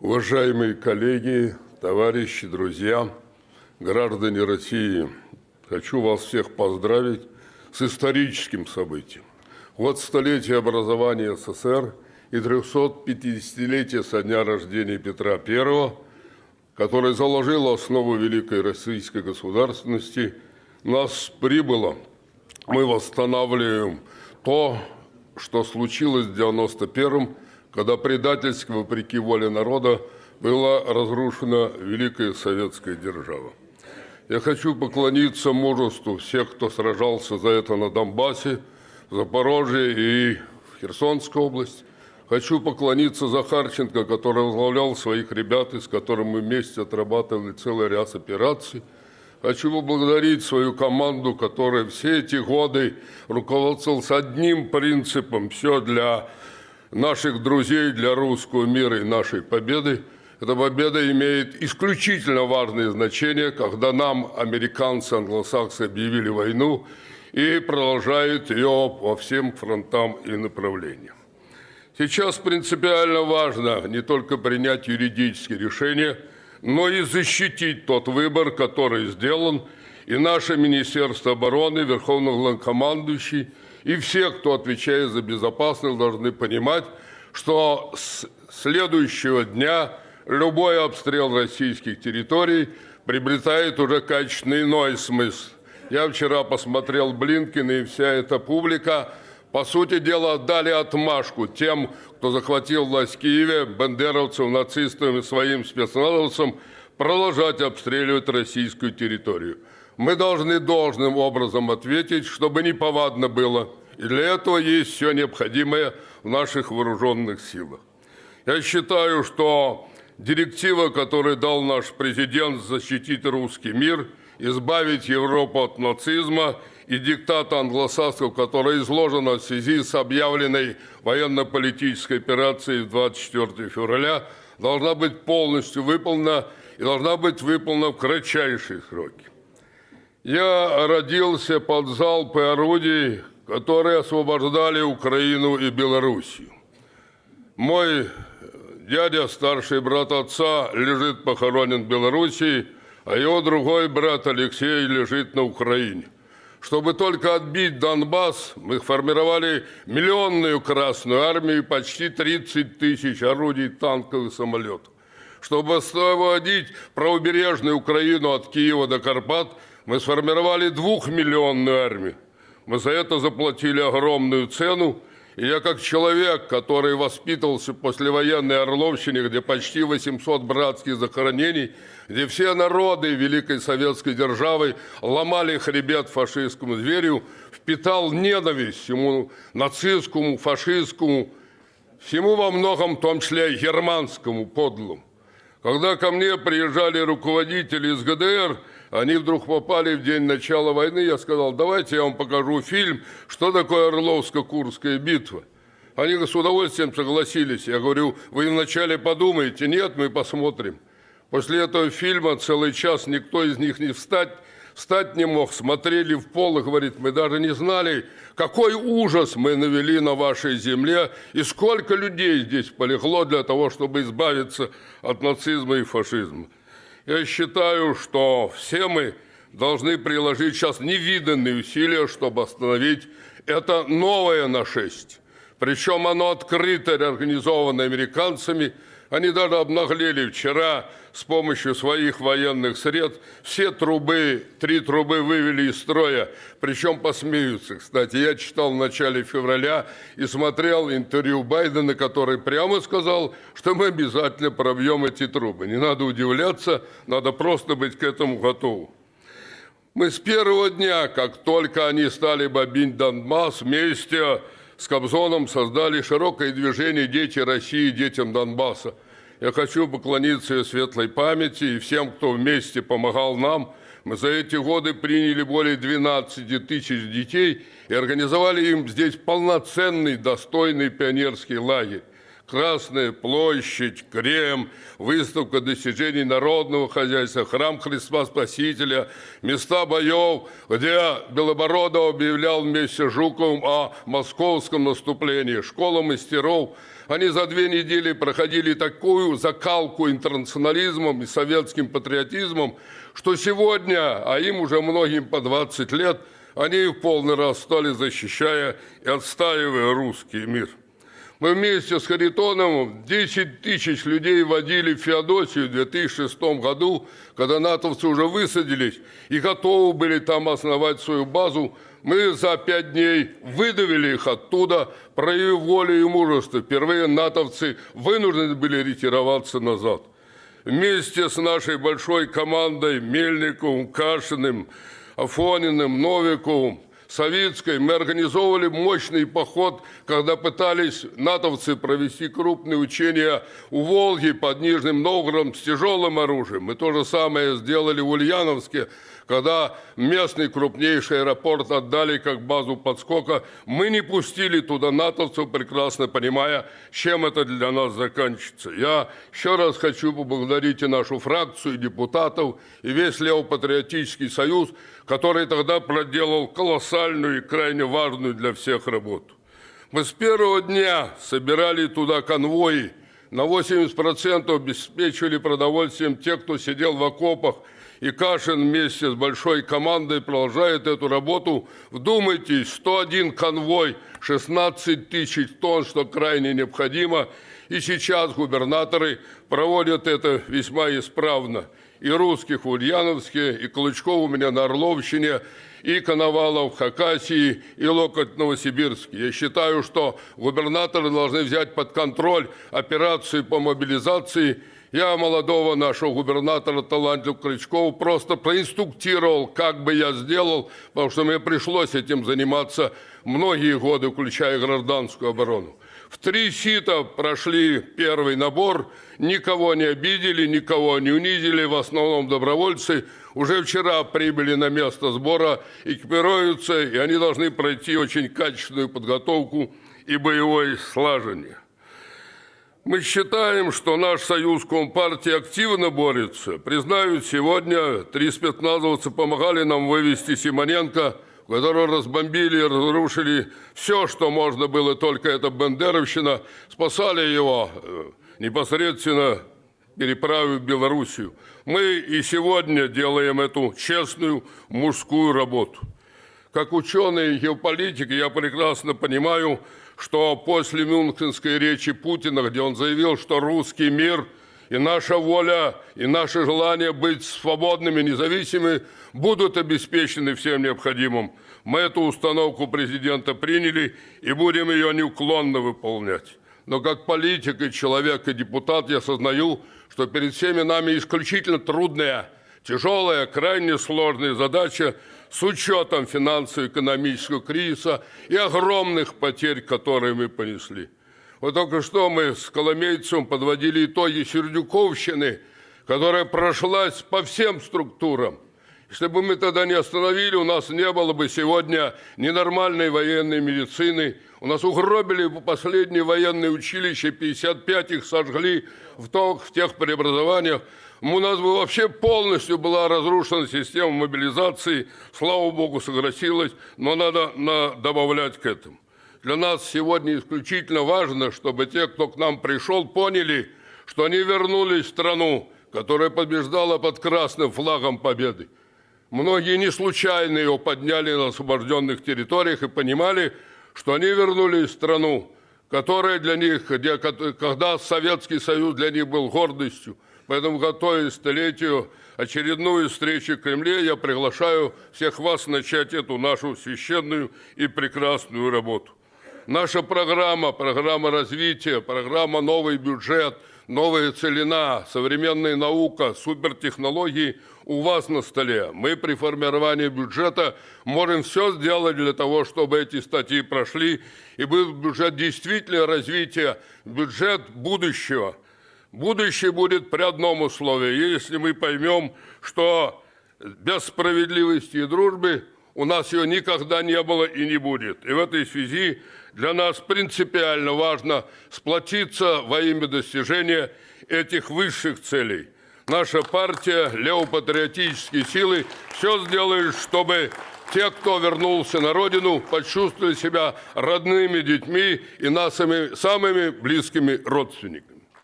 Уважаемые коллеги, товарищи, друзья, граждане России, хочу вас всех поздравить с историческим событием. Вот столетие образования СССР и 350-летие со дня рождения Петра I, который заложил основу великой российской государственности, нас прибыло. Мы восстанавливаем то, что случилось в 91-м, когда предательски, вопреки воле народа, была разрушена Великая Советская Держава. Я хочу поклониться мужеству всех, кто сражался за это на Донбассе, Запорожье и в Херсонской области. Хочу поклониться Захарченко, который возглавлял своих ребят, и с которым мы вместе отрабатывали целый ряд операций. Хочу поблагодарить свою команду, которая все эти годы руководствовалась одним принципом – все для наших друзей для русского мира и нашей победы. Эта победа имеет исключительно важное значение, когда нам, американцы, англосаксы, объявили войну и продолжают ее по всем фронтам и направлениям. Сейчас принципиально важно не только принять юридические решения, но и защитить тот выбор, который сделан, и наше Министерство обороны, Верховный главнокомандующий – и все, кто отвечает за безопасность, должны понимать, что с следующего дня любой обстрел российских территорий приобретает уже качественный иной смысл. Я вчера посмотрел Блинкин и вся эта публика, по сути дела, дали отмашку тем, кто захватил власть в Киеве, бандеровцам, нацистам и своим спецназовцам, продолжать обстреливать российскую территорию. Мы должны должным образом ответить, чтобы неповадно было – и для этого есть все необходимое в наших вооруженных силах. Я считаю, что директива, которую дал наш президент защитить русский мир, избавить Европу от нацизма и диктата англосаксов, которая изложена в связи с объявленной военно-политической операцией 24 февраля, должна быть полностью выполнена и должна быть выполнена в кратчайшие сроки. Я родился под залпы орудий, которые освобождали Украину и Белоруссию. Мой дядя, старший брат отца, лежит похоронен в Белоруссии, а его другой брат Алексей лежит на Украине. Чтобы только отбить Донбасс, мы формировали миллионную Красную Армию и почти 30 тысяч орудий, танков и самолетов. Чтобы освободить правобережную Украину от Киева до Карпат, мы сформировали двухмиллионную армию. Мы за это заплатили огромную цену. И я как человек, который воспитывался в послевоенной Орловщине, где почти 800 братских захоронений, где все народы Великой Советской Державы ломали хребет фашистскому зверю, впитал ненависть всему нацистскому, фашистскому, всему во многом, в том числе германскому подлому. Когда ко мне приезжали руководители из ГДР, они вдруг попали в день начала войны, я сказал, давайте я вам покажу фильм, что такое Орловско-Курская битва. Они с удовольствием согласились. Я говорю, вы вначале подумайте, нет, мы посмотрим. После этого фильма целый час никто из них не встать, встать не мог, смотрели в пол и говорит, мы даже не знали, какой ужас мы навели на вашей земле и сколько людей здесь полегло для того, чтобы избавиться от нацизма и фашизма. Я считаю, что все мы должны приложить сейчас невиданные усилия, чтобы остановить это новое нашествие. Причем оно открыто организовано американцами – они даже обнаглели вчера с помощью своих военных средств. Все трубы, три трубы вывели из строя, причем посмеются. Кстати, я читал в начале февраля и смотрел интервью Байдена, который прямо сказал, что мы обязательно пробьем эти трубы. Не надо удивляться, надо просто быть к этому готовым. Мы с первого дня, как только они стали бомбить Донбасс, вместе с Кобзоном создали широкое движение «Дети России, детям Донбасса». Я хочу поклониться ее светлой памяти и всем, кто вместе помогал нам. Мы за эти годы приняли более 12 тысяч детей и организовали им здесь полноценный, достойный пионерский лагерь. Красная площадь, Крем, выставка достижений народного хозяйства, храм Христа Спасителя, места боев, где Белобородов объявлял вместе с Жуковым о московском наступлении, школа мастеров. Они за две недели проходили такую закалку интернационализмом и советским патриотизмом, что сегодня, а им уже многим по 20 лет, они в полный раз стали защищая и отстаивая русский мир. Мы вместе с Харитоновым 10 тысяч людей водили в Феодосию в 2006 году, когда натовцы уже высадились и готовы были там основать свою базу. Мы за пять дней выдавили их оттуда, проявив волю и мужество. Впервые натовцы вынуждены были ретироваться назад. Вместе с нашей большой командой Мельниковым, Кашиным, Афониным, Новиковым, Советской мы организовывали мощный поход, когда пытались натовцы провести крупные учения у Волги под Нижним Новгородом с тяжелым оружием. Мы то же самое сделали в Ульяновске, когда местный крупнейший аэропорт отдали как базу подскока, мы не пустили туда натовцев, прекрасно понимая, чем это для нас заканчивается. Я еще раз хочу поблагодарить и нашу фракцию, и депутатов, и весь Левопатриотический союз, который тогда проделал колоссальную и крайне важную для всех работу. Мы с первого дня собирали туда конвои, на 80% обеспечивали продовольствием тех, кто сидел в окопах – и Кашин вместе с большой командой продолжает эту работу. Вдумайтесь, 101 конвой, 16 тысяч тонн, что крайне необходимо. И сейчас губернаторы проводят это весьма исправно. И русских в Ульяновске, и Клычков у меня на Орловщине, и Коновалов в Хакасии, и Локоть в Новосибирске. Я считаю, что губернаторы должны взять под контроль операции по мобилизации я молодого нашего губернатора Таланту Крючкова просто проинструктировал, как бы я сделал, потому что мне пришлось этим заниматься многие годы, включая гражданскую оборону. В три сита прошли первый набор, никого не обидели, никого не унизили, в основном добровольцы. Уже вчера прибыли на место сбора, экипируются, и они должны пройти очень качественную подготовку и боевое слажение. Мы считаем, что наш союз Компартии активно борется. Признаю, сегодня три спецназовца помогали нам вывести Симоненко, которого разбомбили и разрушили все, что можно было, только это Бендеровщина. Спасали его э, непосредственно переправив Белоруссию. Мы и сегодня делаем эту честную мужскую работу. Как ученый и геополитик я прекрасно понимаю, что после Мюнхенской речи Путина, где он заявил, что русский мир и наша воля, и наше желание быть свободными, независимыми будут обеспечены всем необходимым. Мы эту установку президента приняли и будем ее неуклонно выполнять. Но как политик и человек и депутат я осознаю, что перед всеми нами исключительно трудная, тяжелая, крайне сложная задача с учетом финансово-экономического кризиса и огромных потерь, которые мы понесли. Вот только что мы с Коломейцем подводили итоги Сердюковщины, которая прошлась по всем структурам. Если бы мы тогда не остановили, у нас не было бы сегодня ненормальной военной медицины. У нас угробили последние военные училища, 55 их сожгли в, то, в тех преобразованиях. У нас бы вообще полностью была разрушена система мобилизации. Слава богу, согласилась, но надо на, добавлять к этому. Для нас сегодня исключительно важно, чтобы те, кто к нам пришел, поняли, что они вернулись в страну, которая побеждала под красным флагом победы. Многие не случайно его подняли на освобожденных территориях и понимали, что они вернулись в страну, которая для них, где, когда Советский Союз для них был гордостью, Поэтому, готовясь к столетию очередную встречу в Кремле, я приглашаю всех вас начать эту нашу священную и прекрасную работу. Наша программа, программа развития, программа «Новый бюджет», «Новая целина», современная наука, супертехнологии у вас на столе. Мы при формировании бюджета можем все сделать для того, чтобы эти статьи прошли, и был бюджет действительно развития, бюджет будущего – Будущее будет при одном условии, если мы поймем, что без справедливости и дружбы у нас ее никогда не было и не будет. И в этой связи для нас принципиально важно сплотиться во имя достижения этих высших целей. Наша партия, левопатриотические силы, все сделает, чтобы те, кто вернулся на родину, почувствовали себя родными детьми и нашими самыми близкими родственниками.